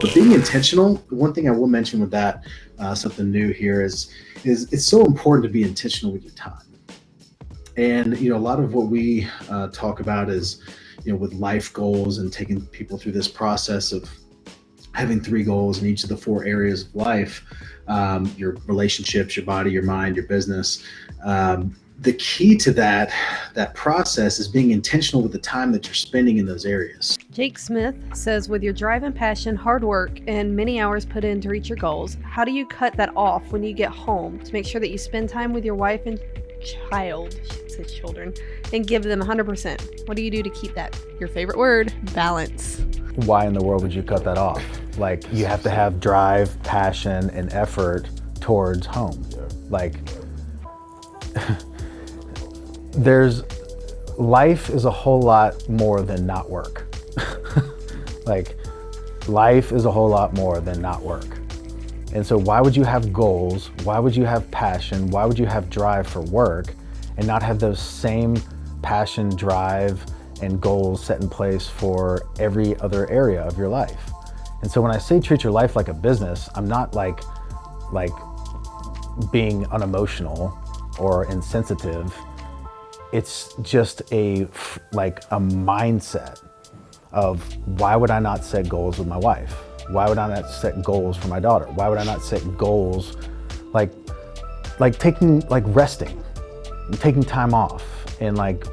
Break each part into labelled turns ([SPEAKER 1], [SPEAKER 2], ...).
[SPEAKER 1] But being intentional, one thing I will mention with that, uh, something new here is, is it's so important to be intentional with your time. And you know, a lot of what we uh, talk about is, you know, with life goals and taking people through this process of having three goals in each of the four areas of life um, your relationships your body your mind your business. Um, the key to that that process is being intentional with the time that you're spending in those areas.
[SPEAKER 2] Jake smith says with your drive and passion hard work and many hours put in to reach your goals how do you cut that off when you get home to make sure that you spend time with your wife and child said children and give them 100% what do you do to keep that your favorite word balance?
[SPEAKER 3] Why in the world would you cut that off? Like you have to have drive, passion, and effort towards home. Like there's life is a whole lot more than not work. like life is a whole lot more than not work. And so why would you have goals? Why would you have passion? Why would you have drive for work and not have those same passion, drive, and goals set in place for every other area of your life. And so when I say treat your life like a business, I'm not like, like being unemotional or insensitive. It's just a, like a mindset of why would I not set goals with my wife? Why would I not set goals for my daughter? Why would I not set goals like, like taking, like resting, taking time off and like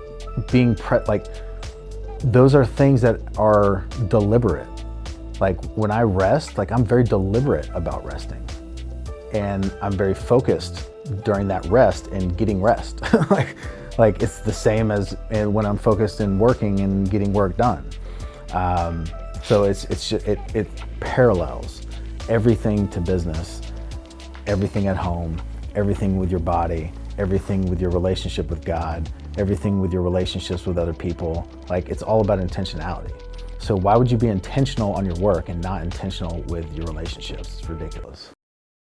[SPEAKER 3] being pre like those are things that are deliberate. Like when I rest, like I'm very deliberate about resting. And I'm very focused during that rest and getting rest. like, like it's the same as when I'm focused in working and getting work done. Um, so it's, it's just, it, it parallels everything to business, everything at home, everything with your body, everything with your relationship with God, everything with your relationships with other people. Like it's all about intentionality. So why would you be intentional on your work and not intentional with your relationships? It's ridiculous.